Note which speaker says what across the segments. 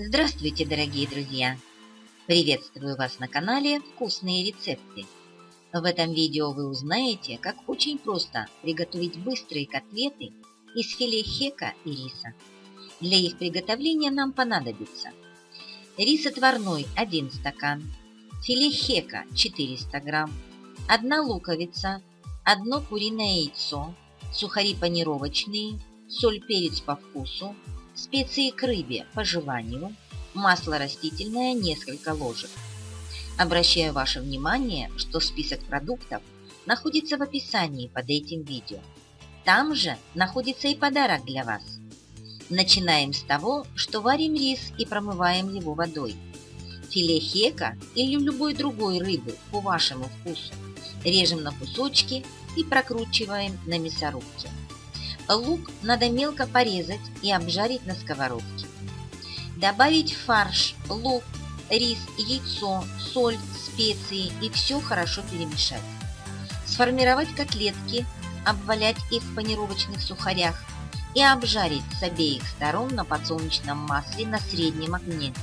Speaker 1: Здравствуйте, дорогие друзья! Приветствую вас на канале «Вкусные рецепты». В этом видео вы узнаете, как очень просто приготовить быстрые котлеты из филе хека и риса. Для их приготовления нам понадобится рис отварной 1 стакан, филе хека 400 грамм, 1 луковица, 1 куриное яйцо, сухари панировочные, соль, перец по вкусу, специи к рыбе по желанию, масло растительное несколько ложек. Обращаю ваше внимание, что список продуктов находится в описании под этим видео. Там же находится и подарок для вас. Начинаем с того, что варим рис и промываем его водой. Филе хека или любой другой рыбы по вашему вкусу режем на кусочки и прокручиваем на мясорубке. Лук надо мелко порезать и обжарить на сковородке. Добавить фарш, лук, рис, яйцо, соль, специи и все хорошо перемешать. Сформировать котлетки, обвалять их в панировочных сухарях и обжарить с обеих сторон на подсолнечном масле на среднем огне.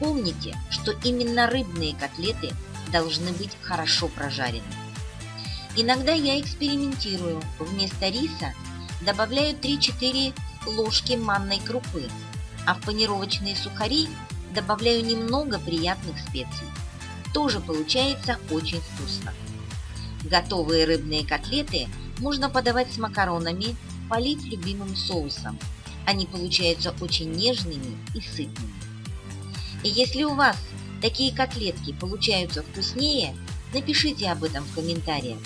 Speaker 1: Помните, что именно рыбные котлеты должны быть хорошо прожарены. Иногда я экспериментирую. Вместо риса добавляю 3-4 ложки манной крупы, а в панировочные сухари добавляю немного приятных специй. Тоже получается очень вкусно. Готовые рыбные котлеты можно подавать с макаронами, полить любимым соусом. Они получаются очень нежными и сытными. И если у вас такие котлетки получаются вкуснее, напишите об этом в комментариях.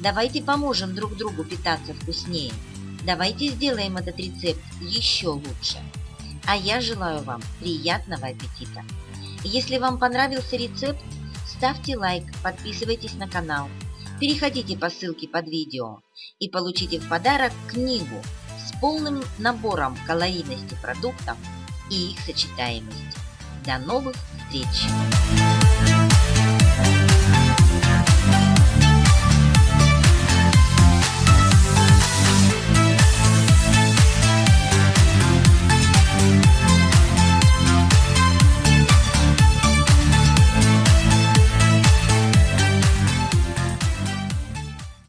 Speaker 1: Давайте поможем друг другу питаться вкуснее. Давайте сделаем этот рецепт еще лучше. А я желаю вам приятного аппетита. Если вам понравился рецепт, ставьте лайк, подписывайтесь на канал, переходите по ссылке под видео и получите в подарок книгу с полным набором калорийности продуктов и их сочетаемости. До новых встреч!